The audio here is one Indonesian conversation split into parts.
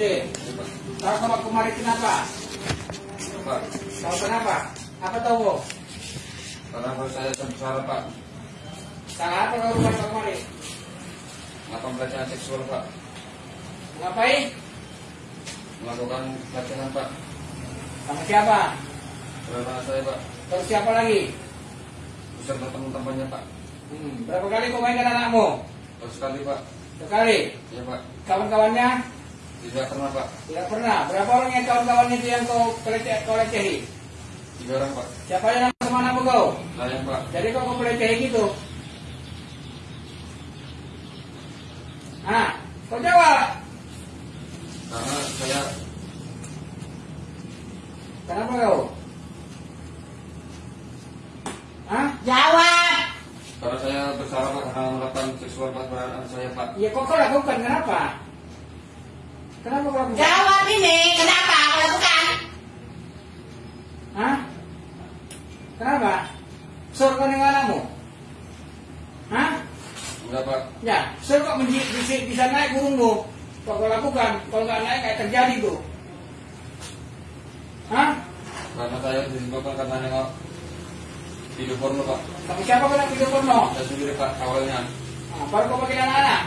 Dede, kau sama kemarin kenapa? Pak, Kau kenapa? Apa tahu? karena kalau saya sengsara Pak, Salah apa kau rumah kemarin? melakukan pelecehan seksual Pak, Ngapain? melakukan pelecehan Pak, Sama siapa? anak saya Pak, Terus siapa lagi? beserta teman-temannya Pak, Hmm, berapa kali kau main dengan anakmu? terus sekali Pak, Sekali. ya Pak, Kawan-kawannya? Tidak pernah Pak, Tidak pernah. Berapa orang yang kawan-kawannya itu yang kau pelece- kau lecehi? tiga orang Pak, Siapa yang nama sama nama kau? saya Pak, Jadi kau kau pelecehi gitu? Ah, kau jawab. karena saya Kenapa kau? Hah? Jawab. karena saya bersalah Pak karena melakukan seksual Pak terhadap anak saya Pak, Ya kok kau lakukan kenapa? Kenapa kau lakukan? Jawab ini. Kenapa kau lakukan? Hah? Kenapa? Suruh kau dengan anakmu? Hah? enggak Pak, Ya, suruh kok menji- bisa, bisa naik burungmu. Kok kau lakukan? Kalau nggak naik kayak terjadi tuh. Hah? karena saya disebabkan karena nengok video porno Pak, Sama siapa kau nak video porno? saya sendiri Pak awalnya, Nah, baru kau panggil anak-anak.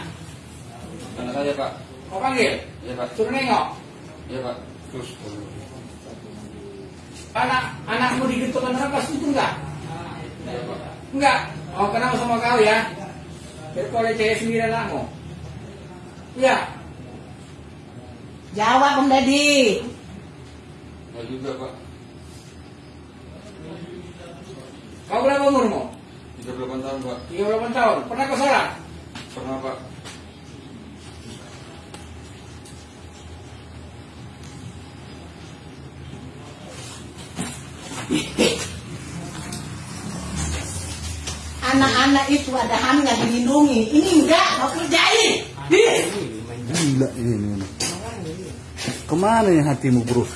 karena saya Pak, Kau panggil. ya Pak, Suruh nengok. ya Pak, terus Anak anakmu digitukan orang pas itu enggak? ya Pak, Enggak. Oh, kenapa sama kau ya? Biar kau leceh sendiri anakmu. Iya. Jawab Om Deddy. enggak juga Pak, Kau berapa umurmu? 38 tahun Pak, 38 tahun. Pernah kau sholat? pernah Pak, Anak-anak itu ada hamnya dilindungi. Ini enggak mau kerjain. Ih. Gila ini. Ke mana ya hatimu bro?